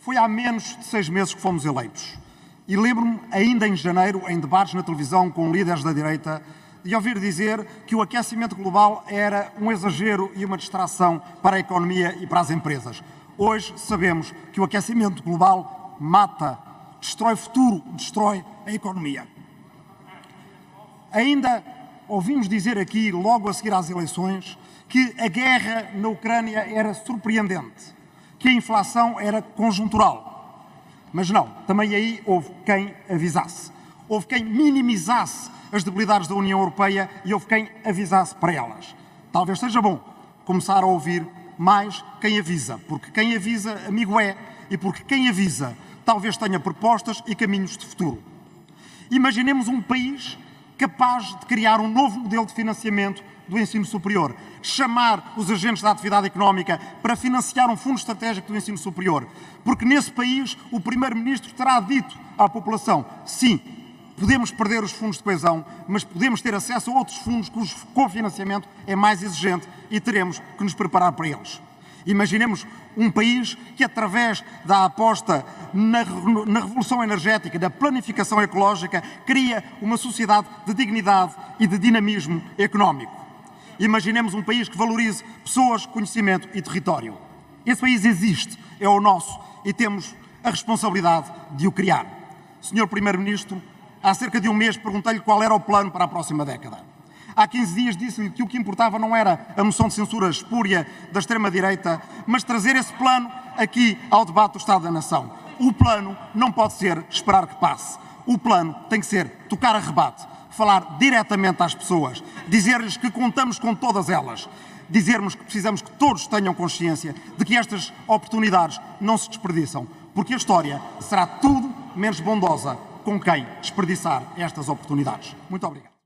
Foi há menos de seis meses que fomos eleitos. E lembro-me, ainda em janeiro, em debates na televisão com líderes da direita, de ouvir dizer que o aquecimento global era um exagero e uma distração para a economia e para as empresas. Hoje sabemos que o aquecimento global mata, destrói o futuro, destrói a economia. Ainda ouvimos dizer aqui, logo a seguir às eleições, que a guerra na Ucrânia era surpreendente, que a inflação era conjuntural. Mas não, também aí houve quem avisasse. Houve quem minimizasse as debilidades da União Europeia e houve quem avisasse para elas. Talvez seja bom começar a ouvir mais quem avisa, porque quem avisa, amigo é, e porque quem avisa talvez tenha propostas e caminhos de futuro. Imaginemos um país capaz de criar um novo modelo de financiamento do ensino superior, chamar os agentes da atividade económica para financiar um fundo estratégico do ensino superior, porque nesse país o Primeiro-Ministro terá dito à população, sim, podemos perder os fundos de coesão, mas podemos ter acesso a outros fundos cujo cofinanciamento é mais exigente e teremos que nos preparar para eles. Imaginemos um país que, através da aposta na, na, revolução energética, da planificação ecológica, cria uma sociedade de dignidade e de dinamismo económico. Imaginemos um país que valorize pessoas, conhecimento e território. Esse país existe, é o nosso e temos a responsabilidade de o criar. Senhor Primeiro-Ministro, há cerca de um mês perguntei-lhe qual era o plano para a próxima década. Há 15 dias disse-lhe que o que importava não era a moção de censura espúria da extrema-direita, mas trazer esse plano aqui ao debate do Estado da Nação. O plano não pode ser esperar que passe. O plano tem que ser tocar a rebate, falar diretamente às pessoas, dizer-lhes que contamos com todas elas, dizermos que precisamos que todos tenham consciência de que estas oportunidades não se desperdiçam, porque a história será tudo menos bondosa com quem desperdiçar estas oportunidades. Muito obrigado.